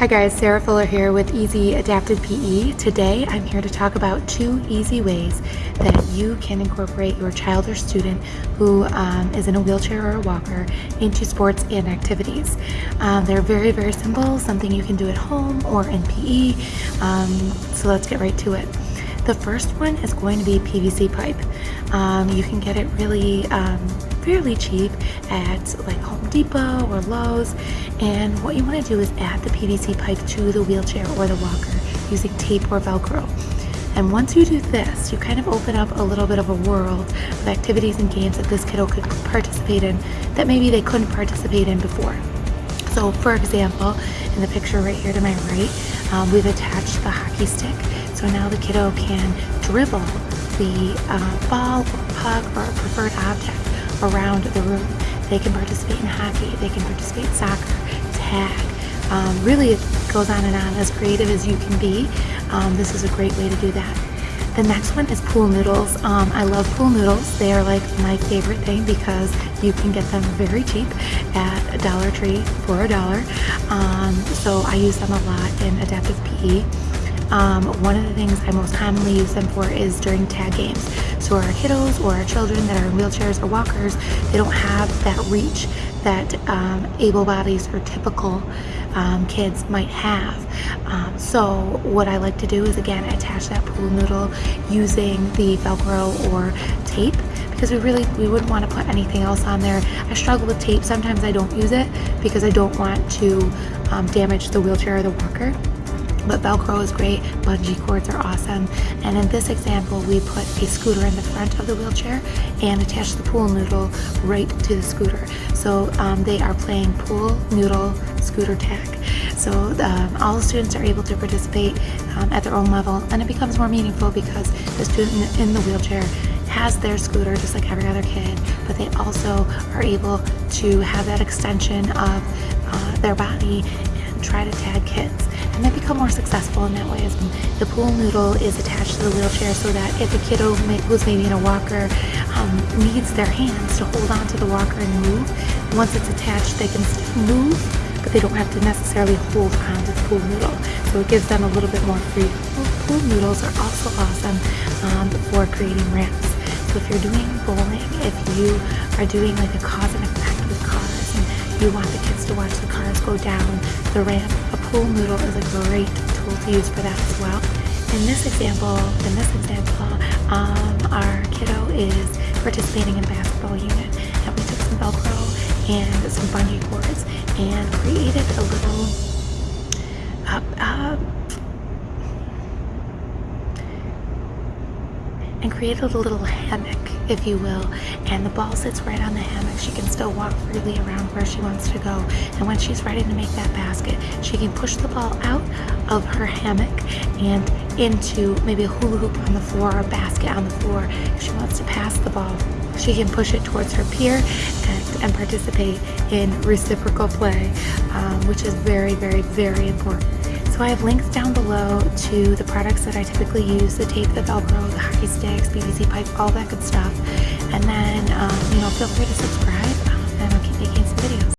Hi guys, Sarah Fuller here with Easy Adapted PE. Today I'm here to talk about two easy ways that you can incorporate your child or student who um, is in a wheelchair or a walker into sports and activities. Um, they're very, very simple, something you can do at home or in PE. Um, so let's get right to it. The first one is going to be PVC pipe. Um, you can get it really um, fairly cheap at like Home Depot or Lowe's. And what you want to do is add the PVC pipe to the wheelchair or the walker using tape or Velcro. And once you do this, you kind of open up a little bit of a world of activities and games that this kiddo could participate in that maybe they couldn't participate in before. So for example, in the picture right here to my right, um, we've attached the hockey stick. So now the kiddo can dribble the uh, ball or puck or preferred object around the room. They can participate in hockey, they can participate in soccer, tag. Um, really, it goes on and on. As creative as you can be, um, this is a great way to do that. The next one is pool noodles. Um, I love pool noodles. They are like my favorite thing because you can get them very cheap at Dollar Tree for a dollar. Um, so I use them a lot in adaptive PE. Um, one of the things I most commonly use them for is during tag games. So our kiddos or our children that are in wheelchairs or walkers, they don't have that reach that um, able bodies or typical um, kids might have. Um, so what I like to do is again attach that pool noodle using the Velcro or tape because we really we wouldn't want to put anything else on there. I struggle with tape. Sometimes I don't use it because I don't want to um, damage the wheelchair or the walker but Velcro is great, bungee cords are awesome. And in this example, we put a scooter in the front of the wheelchair and attached the pool noodle right to the scooter. So um, they are playing pool noodle scooter tag. So um, all the students are able to participate um, at their own level and it becomes more meaningful because the student in the wheelchair has their scooter just like every other kid, but they also are able to have that extension of uh, their body and try to tag kids and they become more successful in that way. As the pool noodle is attached to the wheelchair so that if a kiddo who's maybe in a walker um, needs their hands to hold on to the walker and move, once it's attached they can still move but they don't have to necessarily hold on to the pool noodle. So it gives them a little bit more freedom. Pool noodles are also awesome um, for creating ramps. So if you're doing bowling, if you are doing like a cause and effect with cars and you want the kids to watch the cars go down the ramp, pool noodle is a great tool to use for that as well. In this example, in this example, um, our kiddo is participating in basketball unit and we took some Velcro and some bungee cords and created a little uh, uh, and created a little hammock, if you will. And the ball sits right on the hammock. She can still walk freely around where she wants to go. And when she's ready to make that basket, she can push the ball out of her hammock and into maybe a hula hoop on the floor or a basket on the floor. If she wants to pass the ball, she can push it towards her peer and, and participate in reciprocal play, um, which is very, very, very important. So I have links down below to the products that I typically use, the tape, the Velcro, the hockey sticks, PVC pipe, all that good stuff. And then, um, you know, feel free to subscribe um, and I'll keep making some videos.